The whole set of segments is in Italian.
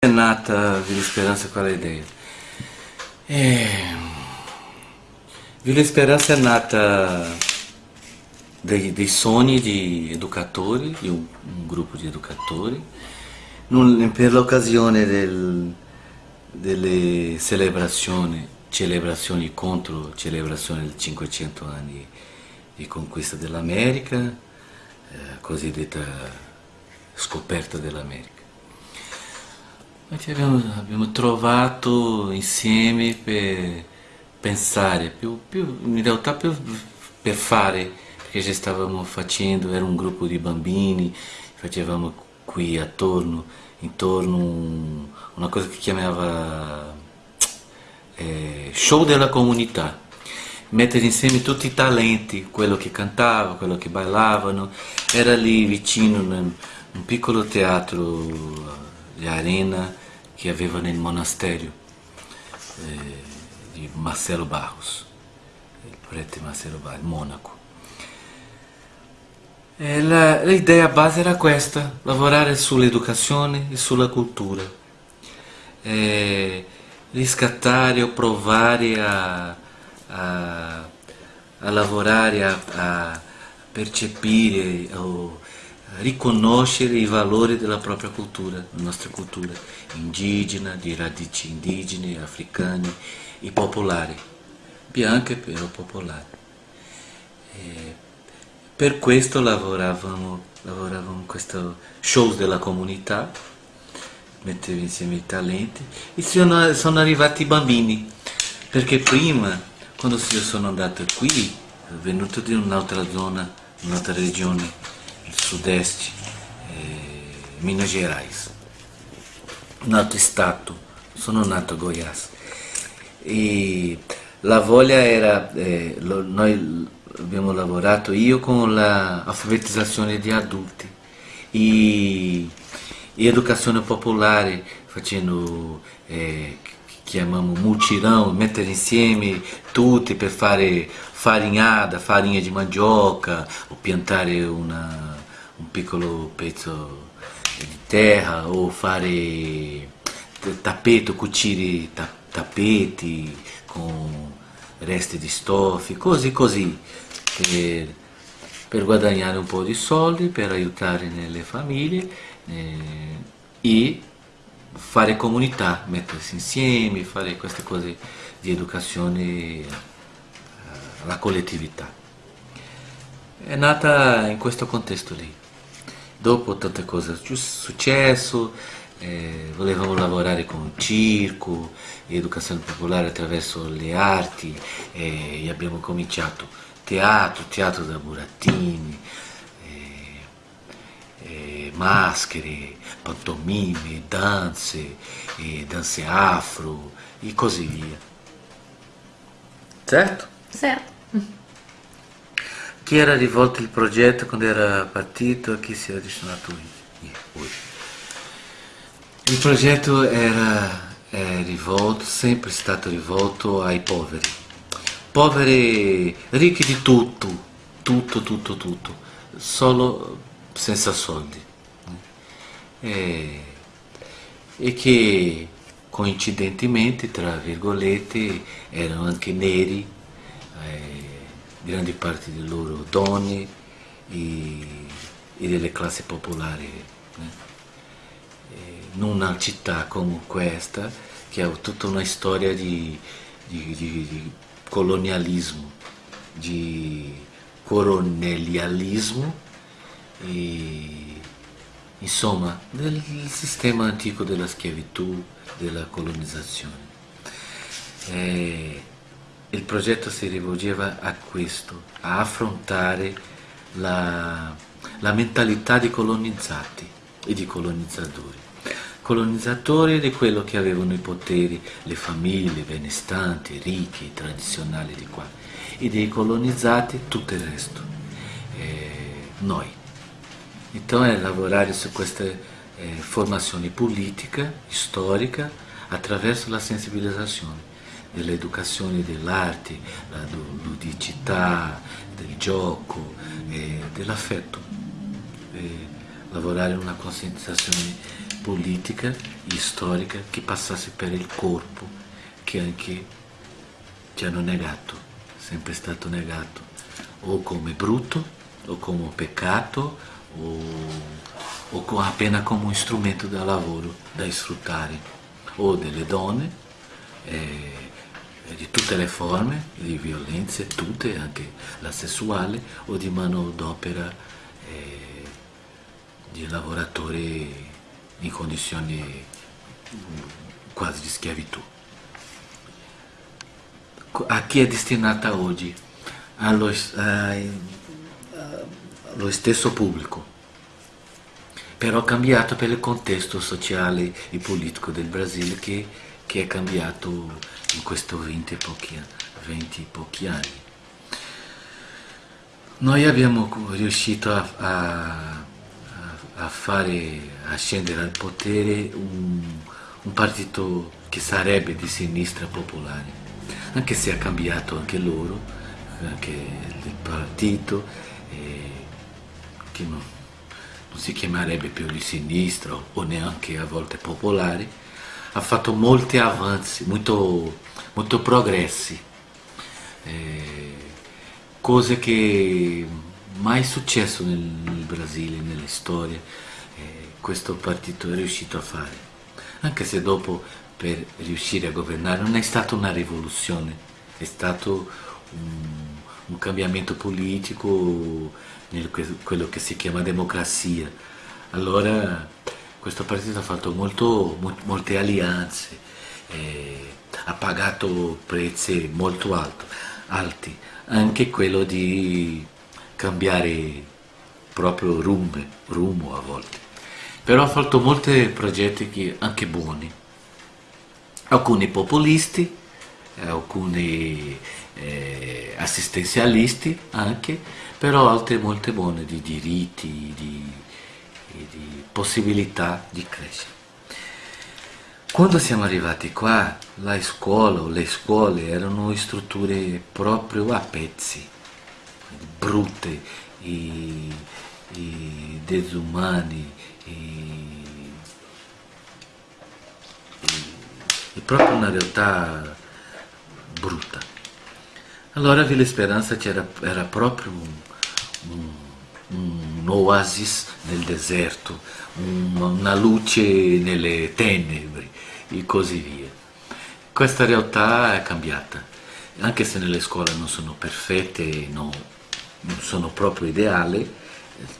è nata Villa Speranza qual è l'idea? É... Villa Speranza è nata dei, dei sogni di educatori, di un, un gruppo di educatori, non, per l'occasione del, delle celebrazioni, celebrazioni contro celebrazione del 500 anni di conquista dell'America, eh, cosiddetta scoperta dell'America. Abbiamo, abbiamo, trovato insieme per pensare, più, più, in realtà più per fare, perché già stavamo facendo, era un gruppo di bambini, facevamo qui attorno, intorno una cosa che chiamava eh, show della comunità, mettere insieme tutti i talenti, quello che cantava, quello che ballavano, era lì vicino un piccolo teatro di arena che aveva nel monastero eh, di Marcelo Barros, il prete Marcelo Barros, monaco. l'idea base era questa, lavorare sull'educazione e sulla cultura, eh, riscattare o provare a, a, a lavorare, a, a percepire o riconoscere i valori della propria cultura, la nostra cultura indigena, di radici indigene, africane e popolari, bianche però popolari. E per questo lavoravamo, lavoravamo questo show della comunità, mettevo insieme i talenti e sono, sono arrivati i bambini, perché prima, quando io sono andato qui, venuto di un'altra zona, un'altra regione, sud-est, eh, Minas Gerais. Nato Stato, sono nato Goiás. E la voglia era, eh, lo, noi abbiamo lavorato io con l'alfabetizzazione di adulti e, e educazione popolare, facendo eh, chiamiamo mutirão, mettere insieme tutti per fare farinhada, farinha di mandioca o piantare una, un piccolo pezzo di terra o fare tappeto, cucire tappeti con resti di stoffi, così così, per, per, guadagnare un po' di soldi, per aiutare nelle famiglie eh, e fare comunità, mettersi insieme, fare queste cose di educazione alla eh, collettività. È nata in questo contesto lì dopo tante cose successo, eh, volevamo lavorare con circo, educazione popolare attraverso le arti eh, e abbiamo cominciato teatro, teatro da burattini, eh, eh, maschere, pantomime, danze, eh, danze afro e così via. Certo? Certo. Chi era rivolto il progetto quando era partito e chi si era destinato oggi? Il progetto era rivolto, sempre stato rivolto ai poveri, poveri ricchi di tutto, tutto, tutto, tutto, solo senza soldi. E, e che coincidentemente, tra virgolette, erano anche neri, eh, grandi parte di loro donne e, e delle classi popolari. In una città come questa, che ha tutta una storia di, di, di, di colonialismo, di coronelialismo e insomma del sistema antico della schiavitù, della colonizzazione. E, il progetto si rivolgeva a questo, a affrontare la, la mentalità di colonizzati e di colonizzatori. Colonizzatori di quello che avevano i poteri, le famiglie benestanti, ricchi, tradizionali di qua, e dei colonizzati tutto il resto, eh, noi. Então è lavorare su questa eh, formazione politica, storica, attraverso la sensibilizzazione dell'educazione dell'arte, la ludicità, del gioco, eh, dell'affetto. Eh, lavorare una concentrazione politica e storica che passasse per il corpo, che anche ci hanno negato, sempre stato negato, o come brutto, o come peccato, o, o appena come un strumento da lavoro da sfruttare, o delle donne, eh, di tutte le forme di violenza, tutte, anche la sessuale, o di manodopera eh, di lavoratori in condizioni quasi di schiavitù. A chi è destinata oggi? Allo, allo stesso pubblico, però cambiato per il contesto sociale e politico del Brasile che, che è cambiato in questi 20 pochi, 20 pochi anni. Noi abbiamo riuscito a, a, a, fare, a scendere al potere un, un partito che sarebbe di sinistra popolare, anche se ha cambiato anche loro, anche il partito, eh, che non, non si chiamerebbe più di sinistra o neanche a volte popolare, ha fatto molti avanzi, molto, molto progressi, eh, cose che mai successo nel, nel Brasile, nella storia, eh, questo partito è riuscito a fare. Anche se dopo per riuscire a governare non è stata una rivoluzione, è stato un, un cambiamento politico nel, quello che si chiama democrazia. Allora questo partito ha fatto molto, molte alleanze, eh, ha pagato prezzi molto alto, alti, anche quello di cambiare proprio rumbo, rumbo a volte. Però ha fatto molti progetti anche buoni, alcuni populisti, alcuni eh, assistenzialisti anche, però altre molte buone di diritti, di, di possibilità di crescere. Quando siamo arrivati qua, la scuola o le scuole erano strutture proprio a pezzi, brutte, e, e desumane, e, e, proprio una realtà brutta. Allora Villa Speranza era, era proprio un, un, un oasis nel deserto, una luce nelle tenebre e così via. Questa realtà è cambiata, anche se nelle scuole non sono perfette, no, non sono proprio ideali,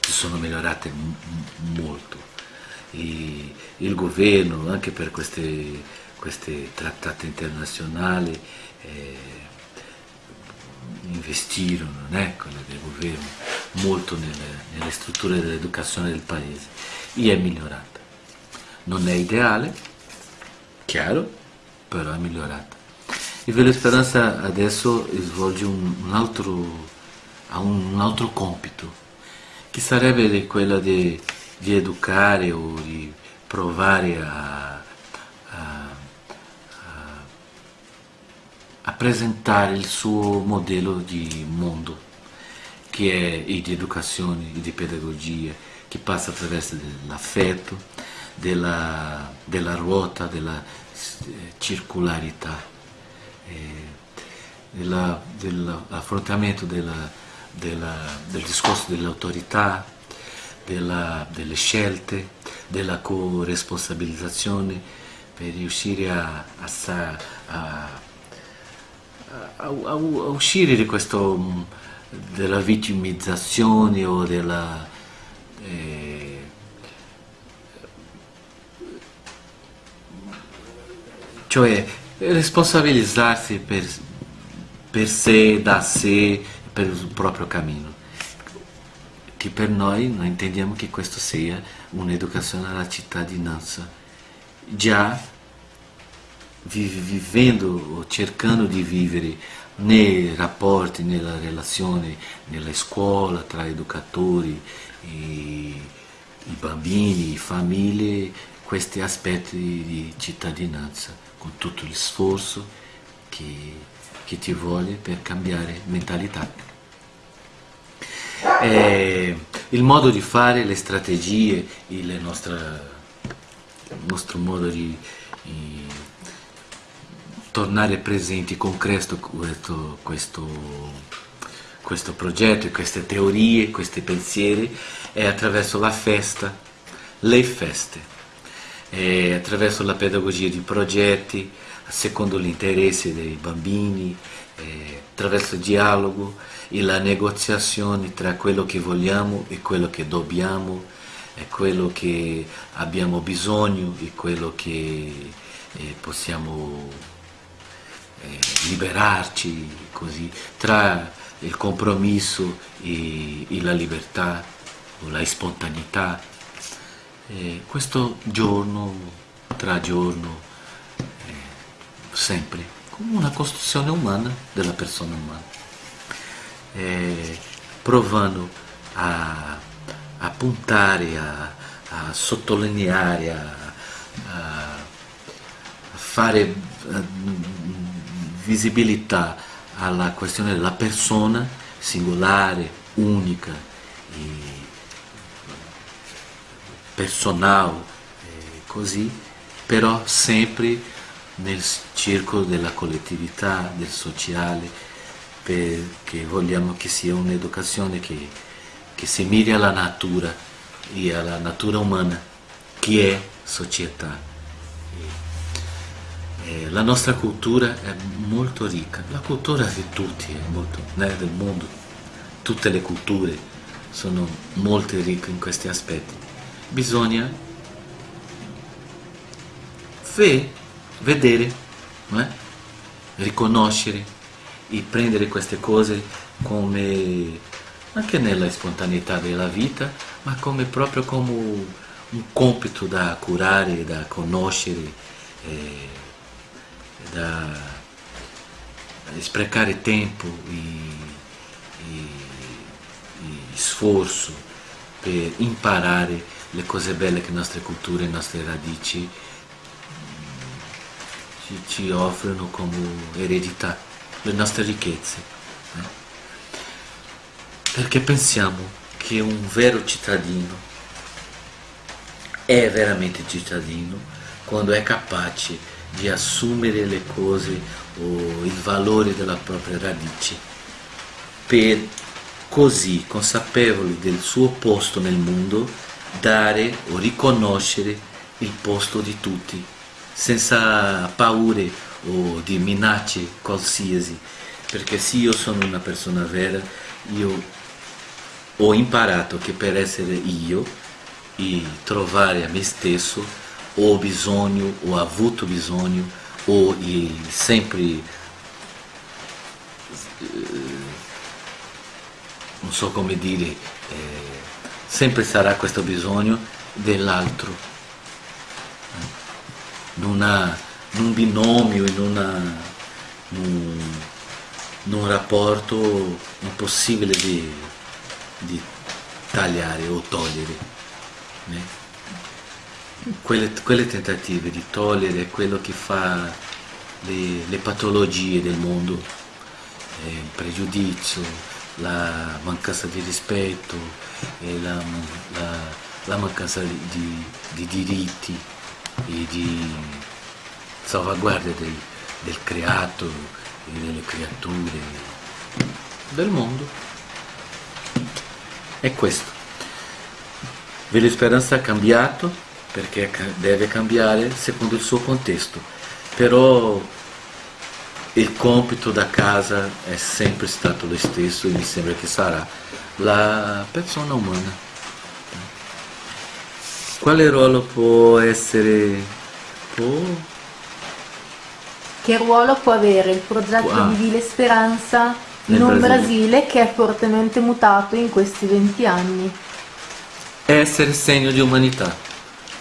sono migliorate molto. E il governo, anche per questi trattati internazionali, eh, investirono, del governo, molto nelle, nelle strutture dell'educazione del paese e è migliorata. Non è ideale, chiaro, però è migliorata. E Vela Speranza adesso svolge un, un, altro, un altro compito, che sarebbe quello di, di educare o di provare a, a, presentare il suo modello di mondo, che è di educazione e di pedagogia, che passa attraverso l'affetto, della, della ruota, della eh, circolarità, eh, dell'affrontamento della, della, del discorso dell'autorità, delle scelte, della corresponsabilizzazione per riuscire a, a, a, a uscire di questo mm, della vittimizzazione o della eh, cioè responsabilizzarsi per, per sé, da sé, per il proprio cammino. Che per noi noi intendiamo che questo sia un'educazione alla cittadinanza. Già vivendo o cercando di vivere nei rapporti, nella relazione, nella scuola, tra educatori, i, bambini, famiglie, questi aspetti di cittadinanza, con tutto lo sforzo che, che ti vuole per cambiare mentalità. E il modo di fare, le strategie, le nostre nostro modo di, di tornare presenti con questo, questo, questo, questo progetto, queste teorie, questi pensieri è attraverso la festa, le feste, è attraverso la pedagogia di progetti, secondo gli interessi dei bambini, attraverso il dialogo e la negoziazione tra quello che vogliamo e quello che dobbiamo è quello che abbiamo bisogno e quello che eh, possiamo liberarci così tra il compromesso e, e la libertà o la spontaneità. Eh, questo giorno tra giorno eh, sempre come una costruzione umana della persona umana. Eh, provando a a puntare, a, a sottolineare, a, a fare visibilità alla questione della persona singolare, unica, personale, così, però sempre nel circolo della collettività, del sociale, perché vogliamo che sia un'educazione che che si miri alla natura e alla natura umana che è società. E la nostra cultura è molto ricca, la cultura di tutti, molto, né, del mondo, tutte le culture sono molto ricche in questi aspetti. Bisogna ve, vedere, eh? riconoscere e prendere queste cose come anche nella spontaneità della vita, ma come proprio come un compito da curare, da conoscere, eh, da sprecare tempo e, e, e sforzo per imparare le cose belle che le nostre culture, le nostre radici mm, ci, ci offrono come eredità, le nostre ricchezze. Eh? perché pensiamo che un vero cittadino è veramente cittadino quando è capace di assumere le cose o il valore della propria radice per così consapevoli del suo posto nel mondo dare o riconoscere il posto di tutti senza paure o di minacce qualsiasi. Perché se io sono una persona vera io ho imparato che per essere io e trovare a me stesso ho bisogno, ho avuto bisogno, ho sempre, eh, non so come dire, eh, sempre sarà questo bisogno dell'altro, in, una, in un binomio, in, una, in, in un rapporto impossibile di di tagliare o togliere. Né? Quelle, quelle, tentative di togliere quello che fa le, le patologie del mondo, eh, il pregiudizio, la mancanza di rispetto, eh, la, la, la, mancanza di, di, di, diritti e di salvaguardia del, del creato e delle creature del mondo è questo. Velo Speranza ha cambiato perché deve cambiare secondo il suo contesto, però il compito da casa è sempre stato lo stesso e mi sembra che sarà la persona umana. Quale ruolo può essere... Può... Che ruolo può avere il progetto wow. di Vile Speranza in un Brasile. Brasile che è fortemente mutato in questi 20 anni. Essere segno di umanità,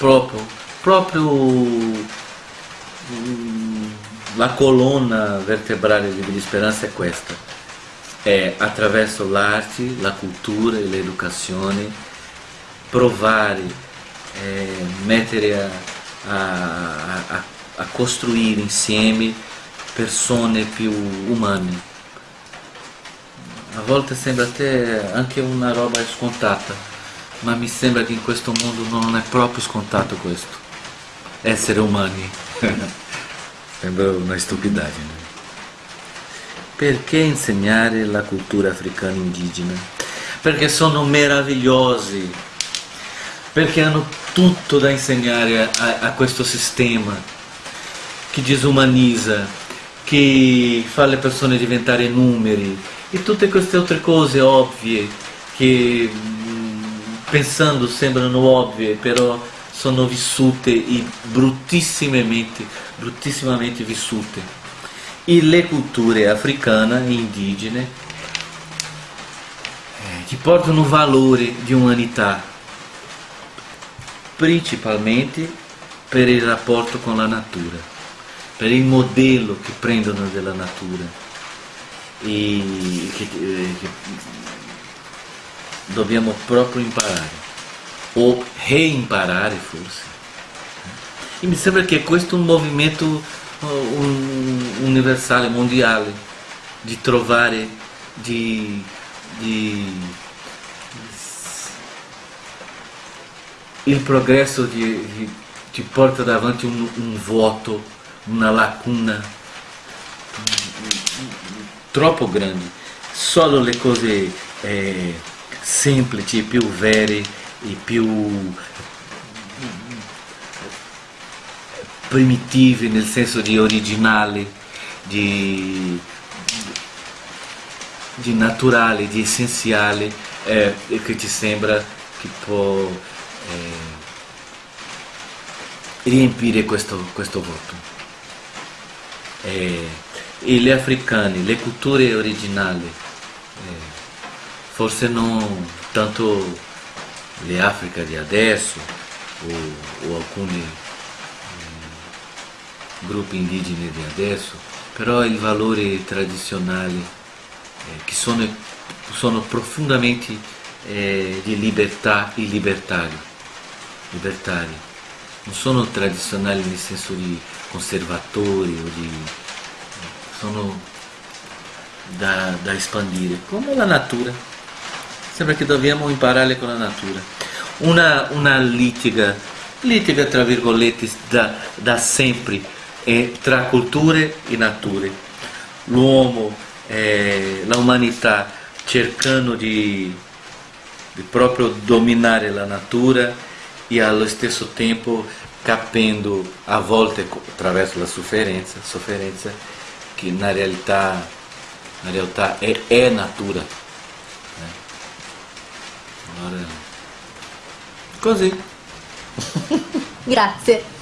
proprio, proprio mm, la colonna vertebrale di Speranza è questa, è attraverso l'arte, la cultura e l'educazione provare, eh, mettere a, a, a, a costruire insieme persone più umane. A volte sembra a te anche una roba scontata, ma mi sembra che in questo mondo non è proprio scontato questo. essere umani. Sembra una stupidaggine. Perché insegnare la cultura africana indigena? Perché sono meravigliosi, perché hanno tutto da insegnare a, a questo sistema che disumanizza, che fa le persone diventare numeri e tutte queste altre cose ovvie che pensando sembrano ovvie, però sono vissute e bruttissimamente, bruttissimamente vissute. E le culture africane e indigene eh, ti portano valore di umanità, principalmente per il rapporto con la natura, per il modello che prendono della natura e che, eh, che dobbiamo proprio imparare o reimparare forse. E mi sembra che questo è un movimento un, universale, mondiale, di trovare, di, di il progresso ti, ti porta davanti un, un vuoto, una lacuna troppo grande. Solo le cose eh, semplici, più vere e più primitive nel senso di originale, di, di naturale, di essenziale, eh, che ti sembra che può eh, riempire questo, questo voto. Eh, e le africane, le culture originali, forse non tanto le Africa di adesso o, o alcuni eh, gruppi indigeni di adesso, però i valori tradizionali eh, che sono, sono profondamente eh, di libertà e libertari, libertari, non sono tradizionali nel senso di conservatori o di... sono da, da espandire, come la natura. Sembra che dobbiamo imparare con la natura. Una, una litiga, litiga tra virgolette da, da sempre eh, tra culture e nature. L'uomo, eh, l'umanità cercando di, di proprio dominare la natura e allo stesso tempo capendo a volte attraverso la sofferenza, sofferenza che na realtà, na realtà è, è natura. Così. Grazie.